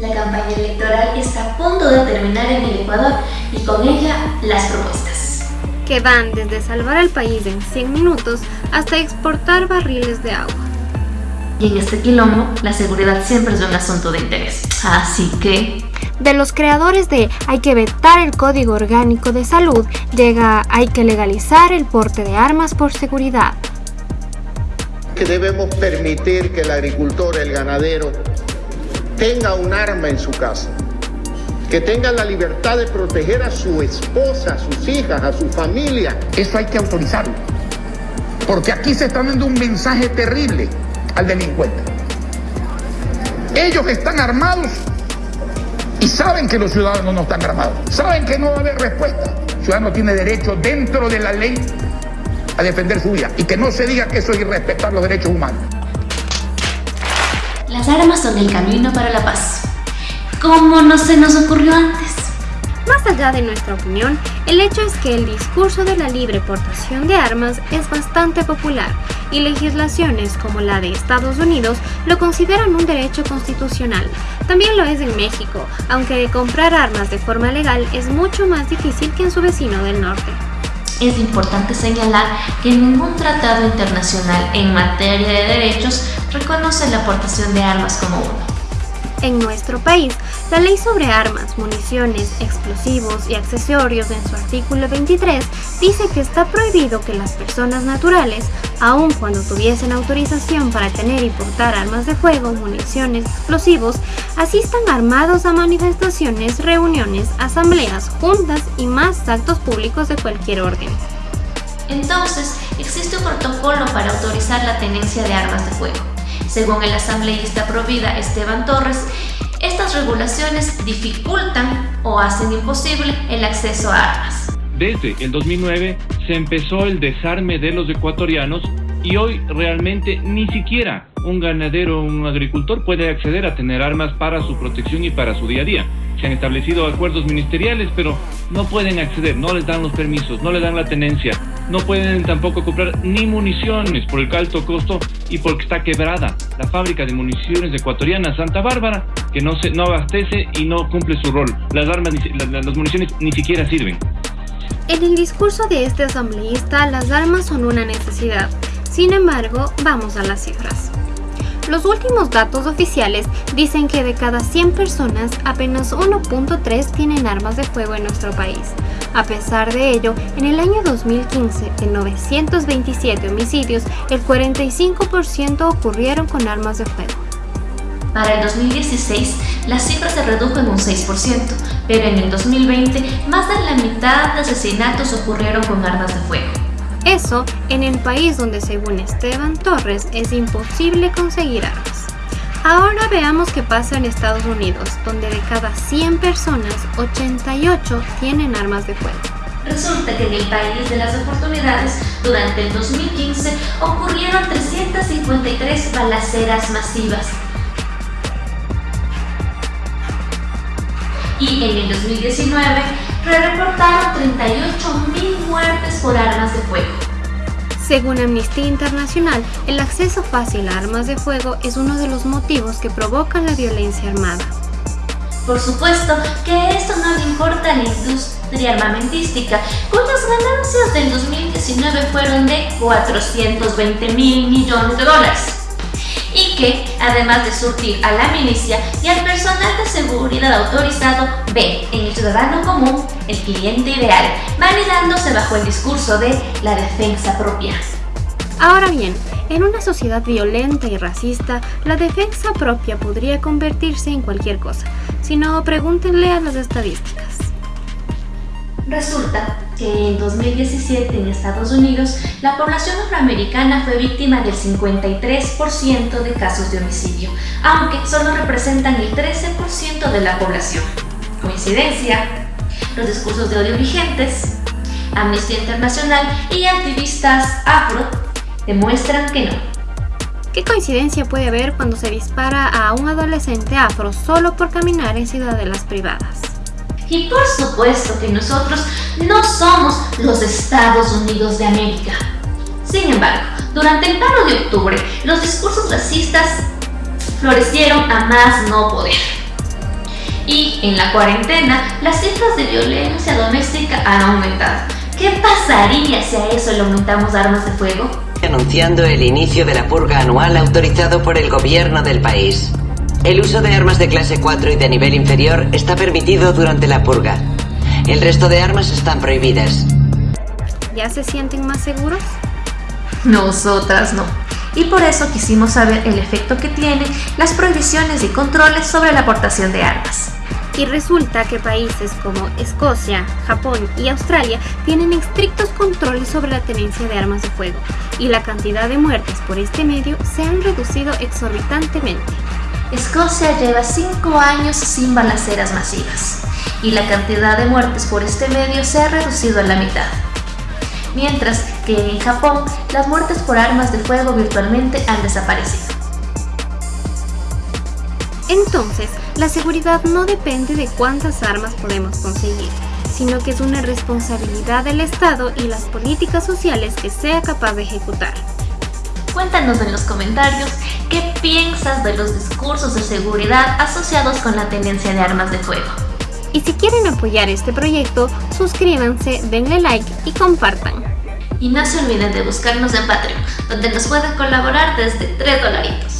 La campaña electoral está a punto de terminar en el Ecuador y con ella las propuestas. Que van desde salvar al país en 100 minutos hasta exportar barriles de agua. Y en este quilombo, la seguridad siempre es un asunto de interés. Así que... De los creadores de Hay que vetar el Código Orgánico de Salud, llega Hay que legalizar el porte de armas por seguridad. Que debemos permitir que el agricultor, el ganadero, tenga un arma en su casa, que tenga la libertad de proteger a su esposa, a sus hijas, a su familia. Eso hay que autorizarlo, porque aquí se está dando un mensaje terrible al delincuente. Ellos están armados y saben que los ciudadanos no están armados, saben que no va a haber respuesta. El ciudadano tiene derecho dentro de la ley a defender su vida y que no se diga que eso es irrespetar los derechos humanos. Las armas son el camino para la paz. ¿Cómo no se nos ocurrió antes? Más allá de nuestra opinión, el hecho es que el discurso de la libre portación de armas es bastante popular y legislaciones como la de Estados Unidos lo consideran un derecho constitucional. También lo es en México, aunque comprar armas de forma legal es mucho más difícil que en su vecino del norte. Es importante señalar que ningún tratado internacional en materia de derechos reconoce la aportación de armas como uno. En nuestro país, la ley sobre armas, municiones, explosivos y accesorios en su artículo 23 dice que está prohibido que las personas naturales, aun cuando tuviesen autorización para tener y portar armas de fuego, municiones, explosivos, asistan armados a manifestaciones, reuniones, asambleas, juntas y más actos públicos de cualquier orden. Entonces, existe un protocolo para autorizar la tenencia de armas de fuego. Según el asambleísta Provida Esteban Torres, estas regulaciones dificultan o hacen imposible el acceso a armas. Desde el 2009 se empezó el desarme de los ecuatorianos y hoy realmente ni siquiera un ganadero o un agricultor puede acceder a tener armas para su protección y para su día a día. Se han establecido acuerdos ministeriales, pero no pueden acceder, no les dan los permisos, no les dan la tenencia, no pueden tampoco comprar ni municiones por el alto costo y porque está quebrada la fábrica de municiones ecuatoriana Santa Bárbara, que no, se, no abastece y no cumple su rol. Las armas, las municiones ni siquiera sirven. En el discurso de este asambleísta, las armas son una necesidad. Sin embargo, vamos a las cifras. Los últimos datos oficiales dicen que de cada 100 personas, apenas 1.3 tienen armas de fuego en nuestro país. A pesar de ello, en el año 2015, de 927 homicidios, el 45% ocurrieron con armas de fuego. Para el 2016, la cifra se redujo en un 6%, pero en el 2020, más de la mitad de asesinatos ocurrieron con armas de fuego. Eso en el país donde según Esteban Torres es imposible conseguir armas. Ahora veamos qué pasa en Estados Unidos, donde de cada 100 personas, 88 tienen armas de fuego. Resulta que en el país de las oportunidades, durante el 2015 ocurrieron 353 balaceras masivas. Y en el 2019 re-reportaron 38.000 muertes por armas de fuego. Según Amnistía Internacional, el acceso fácil a armas de fuego es uno de los motivos que provocan la violencia armada. Por supuesto que esto no le importa a la industria armamentística, cuyas ganancias del 2019 fueron de 420 mil millones de dólares y que, además de surtir a la milicia y al personal de seguridad autorizado, ve en el ciudadano común el cliente ideal, validándose bajo el discurso de la defensa propia. Ahora bien, en una sociedad violenta y racista, la defensa propia podría convertirse en cualquier cosa, si no, pregúntenle a las estadísticas. Resulta que en 2017 en Estados Unidos la población afroamericana fue víctima del 53% de casos de homicidio, aunque solo representan el 13% de la población. ¿Coincidencia? Los discursos de odio vigentes, Amnistía Internacional y activistas afro demuestran que no. ¿Qué coincidencia puede haber cuando se dispara a un adolescente afro solo por caminar en ciudadelas privadas? Y por supuesto que nosotros no somos los Estados Unidos de América. Sin embargo, durante el paro de octubre, los discursos racistas florecieron a más no poder. En la cuarentena, las cifras de violencia doméstica han aumentado. ¿Qué pasaría si a eso le aumentamos armas de fuego? Anunciando el inicio de la purga anual autorizado por el gobierno del país. El uso de armas de clase 4 y de nivel inferior está permitido durante la purga. El resto de armas están prohibidas. ¿Ya se sienten más seguros? Nosotras no. Y por eso quisimos saber el efecto que tienen las prohibiciones y controles sobre la aportación de armas. Y resulta que países como Escocia, Japón y Australia tienen estrictos controles sobre la tenencia de armas de fuego, y la cantidad de muertes por este medio se han reducido exorbitantemente. Escocia lleva 5 años sin balaceras masivas, y la cantidad de muertes por este medio se ha reducido a la mitad. Mientras que en Japón, las muertes por armas de fuego virtualmente han desaparecido. Entonces, la seguridad no depende de cuántas armas podemos conseguir, sino que es una responsabilidad del Estado y las políticas sociales que sea capaz de ejecutar. Cuéntanos en los comentarios qué piensas de los discursos de seguridad asociados con la tenencia de armas de fuego. Y si quieren apoyar este proyecto, suscríbanse, denle like y compartan. Y no se olviden de buscarnos en Patreon, donde nos pueden colaborar desde 3 dolaritos.